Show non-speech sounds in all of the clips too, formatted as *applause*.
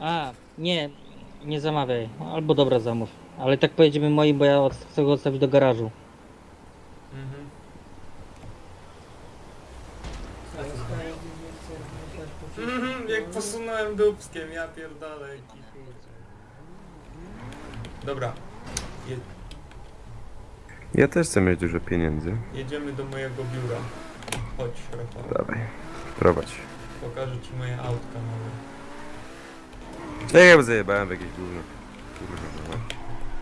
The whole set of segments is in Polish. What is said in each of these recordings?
A, nie, nie zamawiaj. Albo dobra zamów. Ale tak pojedziemy moim, bo ja od- chcę go odstawić do garażu. Mhm. Mhm, jak posunąłem dupskiem, ja pierdolę. jaki. Dobra, je, Ja też chcę mieć dużo pieniędzy. jedziemy do mojego biura. Chodź, Rafał. Dawaj, prowadź. Pokażę ci moje autka nowe. Ja ja zajebałem w jakieś gówno. Kurwa.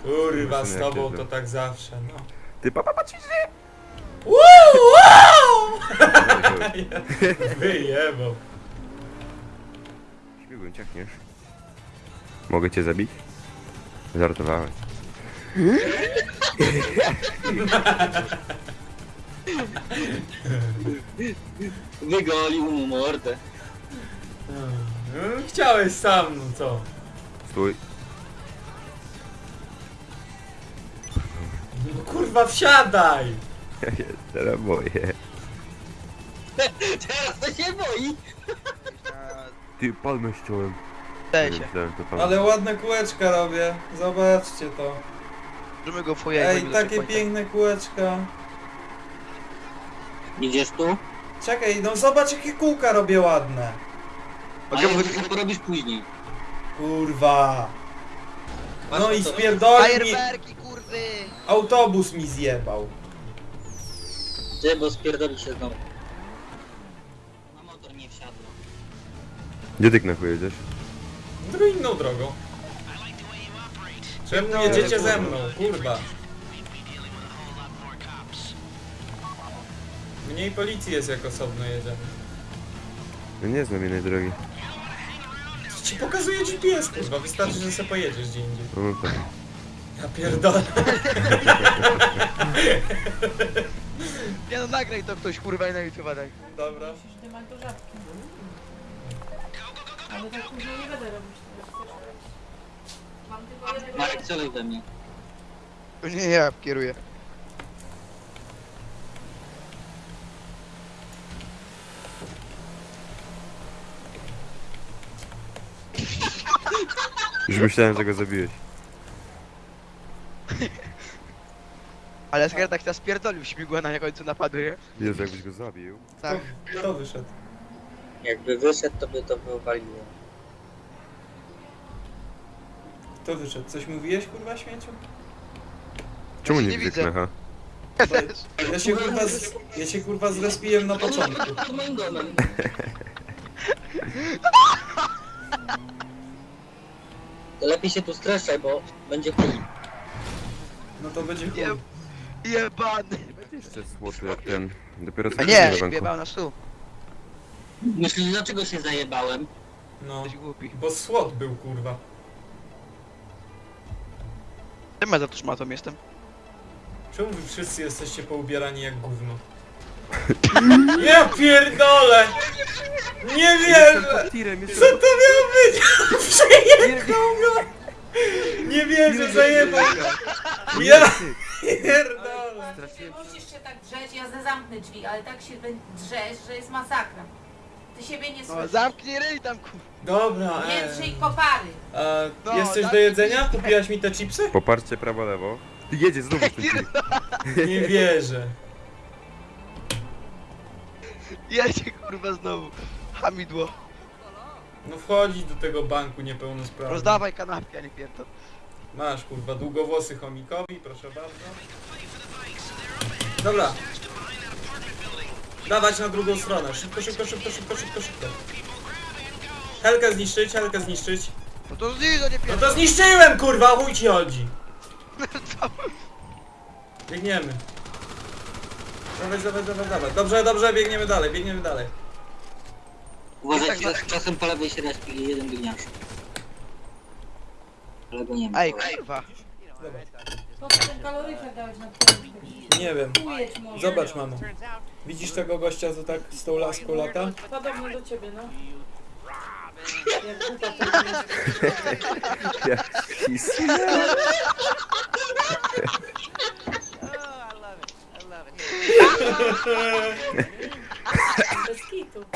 Kurwa, z tobą to tak zawsze, no. Ty papa patrz Woo, wow! *laughs* Wyjebał. Śmigłem, ciachniesz. Mogę cię zabić? Żartowałem. Wygolił mu mordę. No, chciałeś sam, no co? Stój. No kurwa, wsiadaj! Ja się teraz boję. Teraz to się boi. Ty palmę ściąłem. Daj Nie się. myślałem, to palmę. Ale ładne kółeczka robię, zobaczcie to. Możemy go Ej, takie piękne kółeczka. Idziesz tu? Czekaj, no zobacz jakie kółka robię ładne. A Mogę ja porobisz później. Kurwa. Masz No i mi, Fajerwerki, kurwy! autobus mi zjebał. Ty, bo spierdoli się znowu. Na motor nie wsiadło. Gdzie ty knachu jedziesz? Drugą inną drogą. Czemu jedziecie ze mną, kurwa? Mniej policji jest jak osobno jedziemy. Ja nie znam innej drogi. Ci pokazuje GPS, kurwa, wystarczy, że sobie pojedziesz gdzie indziej. No, no tak. Ja pierdolę. Nie no, nagraj to ktoś, kurwa, i na YouTube daj. Dobra. Musisz dymać do żabki. Ale tak później nie będę robić tego. Mam tylko jednego... Marek, celuj we mnie. To nie ja kieruję. Już myślałem, że go zabiłeś. *laughs* Ale Skar tak nas spierdolił, śmigła na końcu napadu, nie? Jezu, jakbyś go zabił. Tak. Kto wyszedł? Jakby wyszedł, to by to wywaliło. Kto wyszedł? Coś mówiłeś, kurwa, śmieciu? Czemu nie nie widzę knacha? Ja się kurwa, z, ja się kurwa zrespiłem na początku. Pod moim domem. To lepiej się tu streszczaj, bo będzie chuj. No to będzie chuj. Je- Jebany! Jeszcze słoty jak ten. Dopiero co A nie, na banku. wjebał na stół. Myślisz, dlaczego się zajebałem? No. Jesteś głupi. Bo słod był, kurwa. Czym ja za to szmatą jestem? Czemu wy wszyscy jesteście poubierani jak gówno? Ja pierdolę! Nie wierzę! Co to miało być? Przejechał go! Nie wierzę, zajebał! Ja pierdolę! Nie musisz się tak drzeć, ja zamknę drzwi, ale tak się drzesz, że jest masakra. Ty siebie nie No słyszysz. zamknij ryj tam, kur... Dobra, e, drzyj kopary. a No, jest coś tak. do jedzenia? Kupiłaś mi te chipsy? Poparcie prawo, lewo. Ty jedzie znowu ten *laughs* film. Nie wierzę. Jedzie kurwa znowu. Hamidło. No wchodzić do tego banku niepełnosprawny. Rozdawaj kanapki, a nie pierdol. Masz kurwa długowłosy chomikowi, proszę bardzo. Dobra. Dawać na drugą stronę. Szybko, szybko, szybko, szybko, szybko, szybko. Helkę zniszczyć, helkę zniszczyć. No to zniż, a nie No pierdol. to zniszczyłem kurwa, chuj ci chodzi. *laughs* Biegniemy. Dawaj, dawaj, dawaj, dawaj. Dobrze, dobrze, biegniemy dalej, biegniemy dalej. Uważajcie, Tak, że czasem po lewej się respi jeden gniazd. Ale go nie ma. Ej, kurwa. Dobra. Co ten kaloryfer dałeś na twoim Nie wiem. Może. Zobacz mamo. Widzisz tego gościa, co tak z tą laską lata? Podobno do ciebie, no. *laughs* Jak buta to jest. Jak *laughs* Mosquito.